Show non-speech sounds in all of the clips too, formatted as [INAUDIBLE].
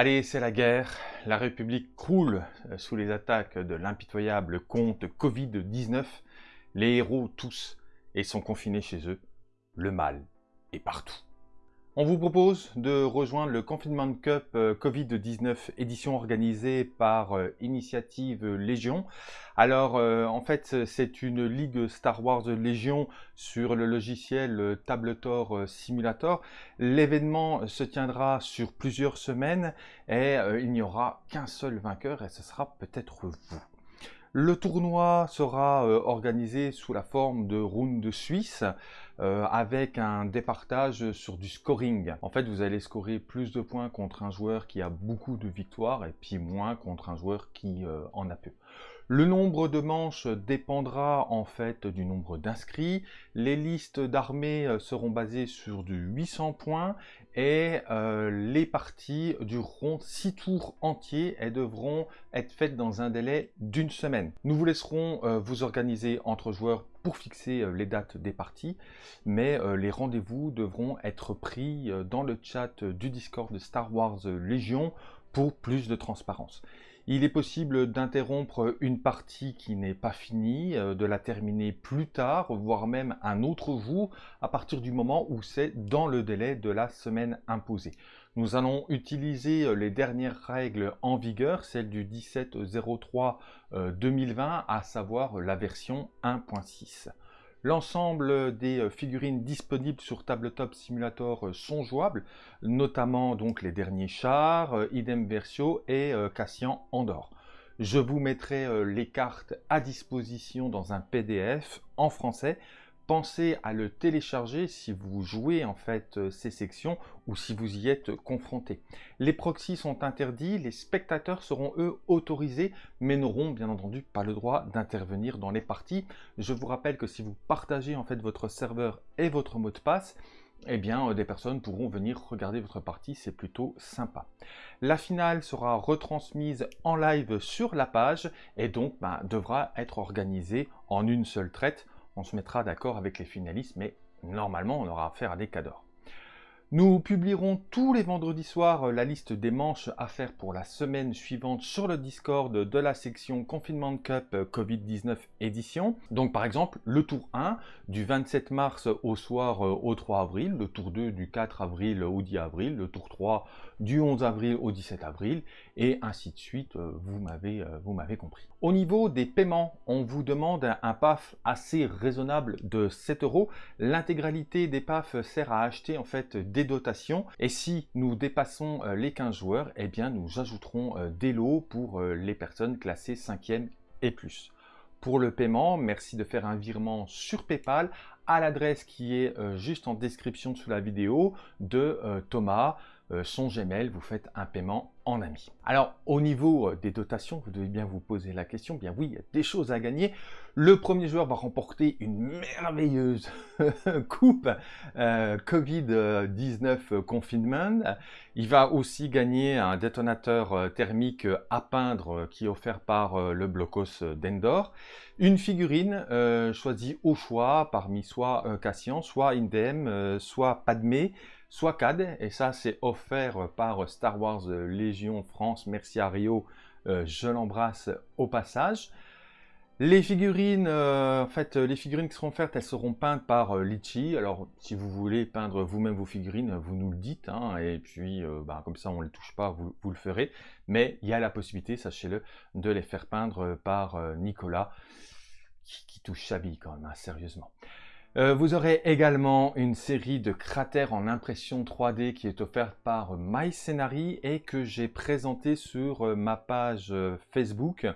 Allez, c'est la guerre. La République croule euh, sous les attaques de l'impitoyable compte Covid-19. Les héros tous et sont confinés chez eux. Le mal est partout. On vous propose de rejoindre le Confinement Cup euh, Covid-19 édition organisée par euh, Initiative Légion. Alors euh, en fait c'est une ligue Star Wars Légion sur le logiciel Tabletor Simulator. L'événement se tiendra sur plusieurs semaines et il n'y aura qu'un seul vainqueur et ce sera peut-être vous. Le tournoi sera organisé sous la forme de round suisse euh, avec un départage sur du scoring. En fait, vous allez scorer plus de points contre un joueur qui a beaucoup de victoires et puis moins contre un joueur qui euh, en a peu. Le nombre de manches dépendra en fait du nombre d'inscrits. Les listes d'armées seront basées sur du 800 points et euh, les parties dureront 6 tours entiers et devront être faites dans un délai d'une semaine. Nous vous laisserons euh, vous organiser entre joueurs pour fixer euh, les dates des parties, mais les rendez-vous devront être pris dans le chat du Discord de Star Wars Légion pour plus de transparence. Il est possible d'interrompre une partie qui n'est pas finie, euh, de la terminer plus tard, voire même un autre jour, à partir du moment où c'est dans le délai de la semaine imposée. Nous allons utiliser euh, les dernières règles en vigueur, celles du 1703 2020, euh, à savoir la version 1.6. L'ensemble des euh, figurines disponibles sur Tabletop Simulator euh, sont jouables, notamment donc les derniers chars, euh, Idem Versio et Cassian Andor. Je vous mettrai les cartes à disposition dans un PDF en français pensez à le télécharger si vous jouez en fait euh, ces sections ou si vous y êtes confronté. Les proxys sont interdits, les spectateurs seront eux autorisés mais n'auront bien entendu pas le droit d'intervenir dans les parties. Je vous rappelle que si vous partagez en fait votre serveur et votre mot de passe, eh bien, euh, des personnes pourront venir regarder votre partie, c'est plutôt sympa. La finale sera retransmise en live sur la page et donc bah, devra être organisée en une seule traite on se mettra d'accord avec les finalistes, mais normalement on aura affaire à des cadors. Nous publierons tous les vendredis soirs euh, la liste des manches à faire pour la semaine suivante sur le Discord de la section Confinement Cup euh, Covid-19 édition. Donc par exemple, le tour 1 du 27 mars au soir euh, au 3 avril, le tour 2 du 4 avril au 10 avril, le tour 3 du 11 avril au 17 avril, et ainsi de suite, vous m'avez compris. Au niveau des paiements, on vous demande un PAF assez raisonable de 7 euros. L'intégralité des PAF sert à acheter en fait des dotations. Et si nous dépassons euh, les 15 joueurs, eh bien nous ajouterons euh, des lots pour euh, les personnes classées 5e et plus. Pour le paiement, merci de faire un virement sur Paypal à l'adresse qui est juste en description sous la vidéo de Thomas. Euh, son Gmail, vous faites un paiement en ami. Alors, au niveau euh, des dotations, vous devez bien vous poser la question, bien oui, il y a des choses à gagner. Le premier joueur va remporter une merveilleuse [LAUGHS] coupe euh, Covid-19 Confinement. Il va aussi gagner un détonateur thermique à peindre qui est offert par le Blocos d'Endor. Une figurine choisie au choix parmi soit Cassian, soit Indem, soit Padmé, soit CAD, et ça c'est offert par Star Wars Légion France, merci à Rio, euh, je l'embrasse au passage. Les figurines, euh, en fait, les figurines qui seront offertes, elles seront peintes par euh, Litchi. Alors, si vous voulez peindre vous-même vos figurines, vous nous le dites, hein, et puis, bah, comme ça, on ne les touche pas, vous, vous, le ferez. Mais il y a la possibilité, sachez-le, de les faire peindre par Nicolas, qui, touche sa vie quand même, hein, sérieusement. Euh, vous aurez également une série de cratères en impression 3D qui est offerte par MyScenary et que j'ai présenté sur euh, ma page euh, Facebook,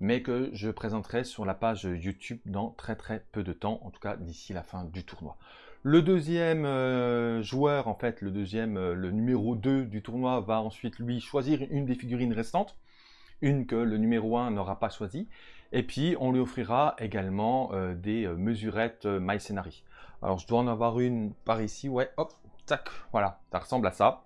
mais que je présenterai sur la page YouTube dans très très peu de temps, en tout cas d'ici la fin du tournoi. Le deuxième joueur, en fait, le deuxième, le numéro 2 du tournoi, va ensuite lui choisir une des figurines restantes, une que le numéro 1 n'aura pas choisie. Et puis, on lui offrira également euh, des euh, mesurettes euh, MyScenary. Alors, je dois en avoir une par ici. Ouais, hop, tac, voilà, ça ressemble à ça.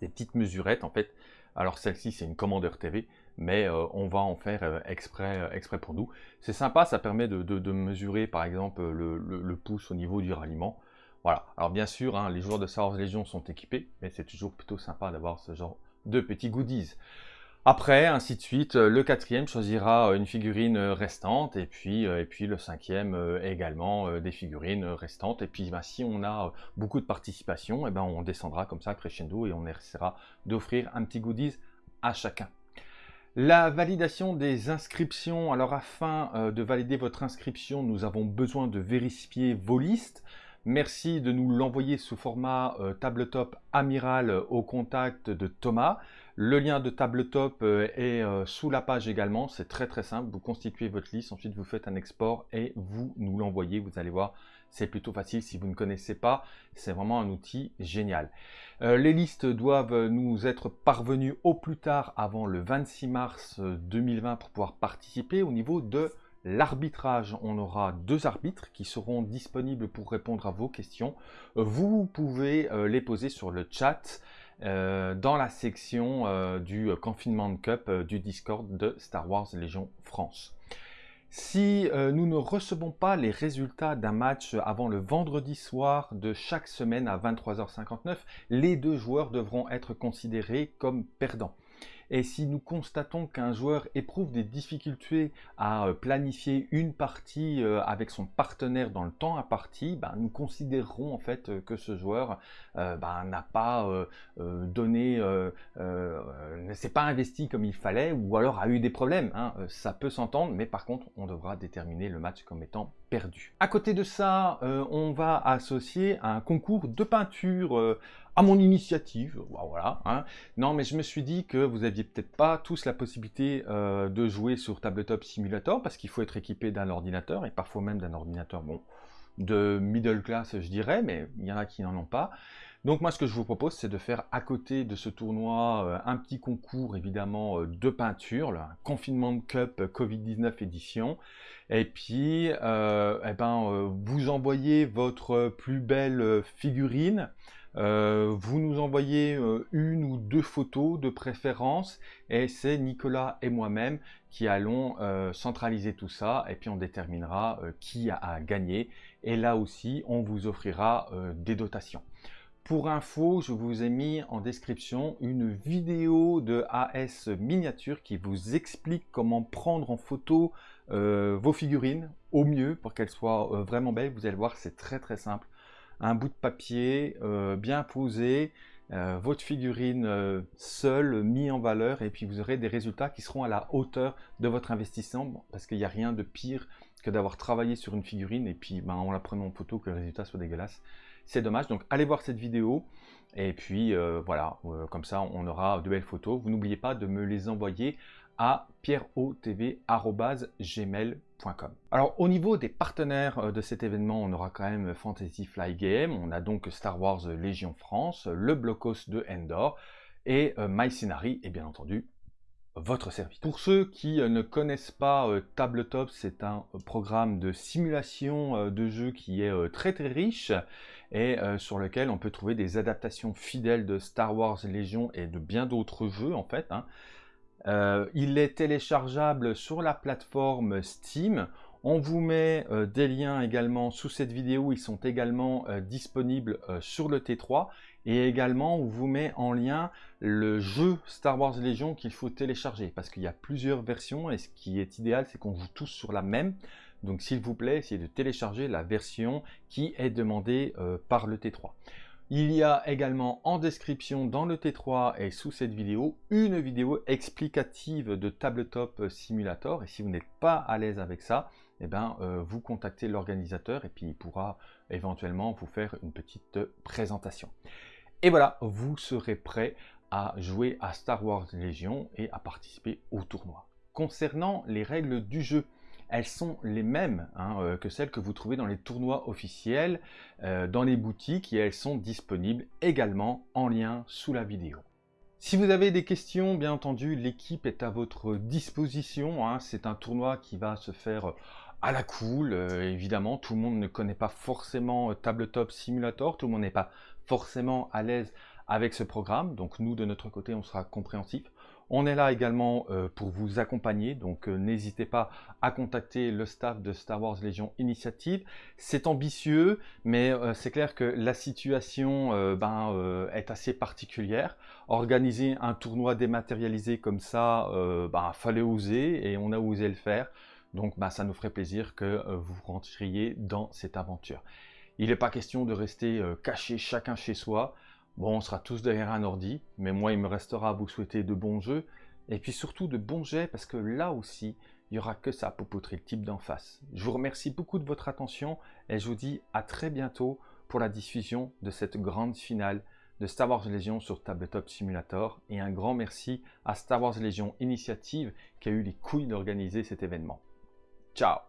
Des petites mesurettes, en fait. Alors, celle-ci, c'est une commandeur TV, mais on va en faire exprès, exprès pour nous. C'est sympa, ça permet de, mesurer, par exemple, le, pouce au niveau du ralliement. Voilà. Alors, bien sûr, hein, les joueurs de Star Wars Legion sont équipés, mais c'est toujours plutôt sympa d'avoir ce genre de petits goodies. Après, ainsi de suite, le quatrième choisira une figurine restante, et puis, et puis le cinquième également des figurines restantes. Et puis ben, si on a beaucoup de participation, et eh ben, on descendra comme ça crescendo et on essaiera d'offrir un petit goodies à chacun. La validation des inscriptions. Alors afin de valider votre inscription, nous avons besoin de vérifier vos listes. Merci de nous l'envoyer sous format tabletop amiral au contact de Thomas. Le lien de tabletop euh, est euh, sous la page également. C'est très très simple. Vous constituez votre liste, ensuite vous faites un export et vous nous l'envoyez. Vous allez voir, c'est plutôt facile si vous ne connaissez pas. C'est vraiment un outil génial. Euh, les listes doivent nous être parvenues au plus tard avant le 26 mars 2020 pour pouvoir participer au niveau de l'arbitrage. On aura deux arbitres qui seront disponibles pour répondre à vos questions. Vous pouvez les poser sur le chat. Euh, dans la section euh, du Confinement Cup euh, du Discord de Star Wars Légion France. Si nous ne recevons pas les résultats d'un match avant le vendredi soir de chaque semaine à 23h59, les deux joueurs devront être considérés comme perdants. Et si nous constatons qu'un joueur éprouve des difficultés à euh, planifier une partie euh, avec son partenaire dans le temps imparti, ben, nous considérerons en fait euh, que ce joueur ben, n'a pas donné, ne s'est pas investi comme il fallait ou alors a eu des problèmes. Hein. Ça peut s'entendre, mais par contre, on devra déterminer le match comme étant perdu. À côté de ça, on va associer un concours de peinture à mon initiative, voilà. Hein. Non, mais je me suis dit que vous aviez peut-être pas tous la possibilité euh, de jouer sur Tabletop Simulator parce qu'il faut être équipé d'un ordinateur et parfois même d'un ordinateur, bon, de middle class, je dirais, mais il y en a qui n'en ont pas. Donc moi, ce que je vous propose, c'est de faire à côté de ce tournoi euh, un petit concours, évidemment, euh, de peinture, le Confinement Cup Covid-19 édition. Et puis, eh ben, vous envoyez votre plus belle figurine, euh, vous nous envoyez euh, une ou deux photos de préférence et c'est Nicolas et moi-même qui allons euh, centraliser tout ça et puis on déterminera qui a, gagné et là aussi on vous offrira des dotations. Pour info, je vous ai mis en description une vidéo de AS Miniature qui vous explique comment prendre en photo vos figurines au mieux pour qu'elles soient vraiment belles. Vous allez voir, c'est très très simple un bout de papier euh, bien posé, euh, votre figurine euh, seule mis en valeur et puis vous aurez des résultats qui seront à la hauteur de votre investissement parce qu'il n'y a rien de pire que d'avoir travaillé sur une figurine et puis ben, en la prenant en photo que le résultat soit dégueulasse. C'est dommage, donc allez voir cette vidéo et puis voilà, comme ça on aura de belles photos. Vous n'oubliez pas de me les envoyer à. Alors au niveau des partenaires euh, de cet événement, on aura quand même Fantasy Fly Game, on a donc Star Wars Légion France, le Blocos de Endor et euh, MyScenary et bien entendu votre service. Pour ceux qui euh, ne connaissent pas Tabletop, c'est un programme de simulation de jeu qui est très très riche et sur lequel on peut trouver des adaptations fidèles de Star Wars Légion et de bien d'autres jeux en fait. Hein. Euh, il est téléchargeable sur la plateforme Steam. On vous met euh, des liens également sous cette vidéo. Ils sont également euh, disponibles sur le T3. Et également, on vous met en lien le jeu Star Wars Legion qu'il faut télécharger. Parce qu'il y a plusieurs versions. Et ce qui est idéal, c'est qu'on joue tous sur la même. Donc s'il vous plaît, essayez de télécharger la version qui est demandée par le T3. Il y a également en description dans le T3 et sous cette vidéo une vidéo explicative de Tabletop Simulator et si vous n'êtes pas à l'aise avec ça, eh ben, euh, vous contactez l'organisateur et puis il pourra éventuellement vous faire une petite présentation. Et voilà, vous serez prêt à jouer à Star Wars Legion et à participer au tournoi. Concernant les règles du jeu, elles sont les mêmes hein, euh, que celles que vous trouvez dans les tournois officiels, euh, dans les boutiques, et elles sont disponibles également en lien sous la vidéo. Si vous avez des questions, bien entendu, l'équipe est à votre disposition. Hein. C'est un tournoi qui va se faire à la cool. Euh, évidemment, tout le monde ne connaît pas forcément Tabletop Simulator, tout le monde n'est pas forcément à l'aise avec ce programme. Donc nous, de notre côté, on sera compréhensif. On est là également euh, pour vous accompagner, donc euh, n'hésitez pas à contacter le staff de Star Wars Légion Initiative. C'est ambitieux, mais euh, c'est clair que la situation ben, est assez particulière. Organiser un tournoi dématérialisé comme ça, ben, fallait oser et on a osé le faire. Donc ben, ça nous ferait plaisir que vous rentriez dans cette aventure. Il n'est pas question de rester caché chacun chez soi. Bon, on sera tous derrière un ordi, mais moi, il me restera à vous souhaiter de bons jeux, et puis surtout de bons jets, parce que là aussi, il n'y aura que ça pour poutrer le type d'en face. Je vous remercie beaucoup de votre attention, et je vous dis à très bientôt pour la diffusion de cette grande finale de Star Wars Legion sur Tabletop Simulator, et un grand merci à Star Wars Legion Initiative qui a eu les couilles d'organiser cet événement. Ciao